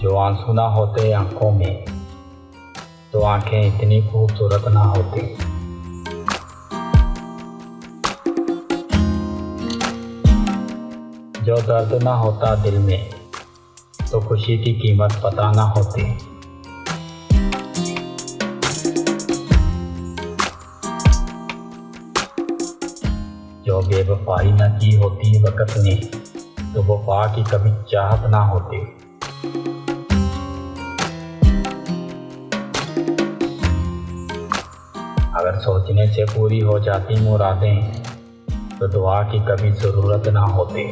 جو آنسو نہ ہوتے آنکھوں میں تو آنکھیں اتنی خوبصورت نہ ہوتی جو درد نہ ہوتا دل میں تو خوشی کی قیمت پتہ نہ ہوتی جو بے وفائی نہ کی ہوتی وقت نے تو وفا کی کبھی چاہت نہ ہوتی اگر سوچنے سے پوری ہو جاتی مرادیں تو دعا کی کبھی ضرورت نہ ہوتی۔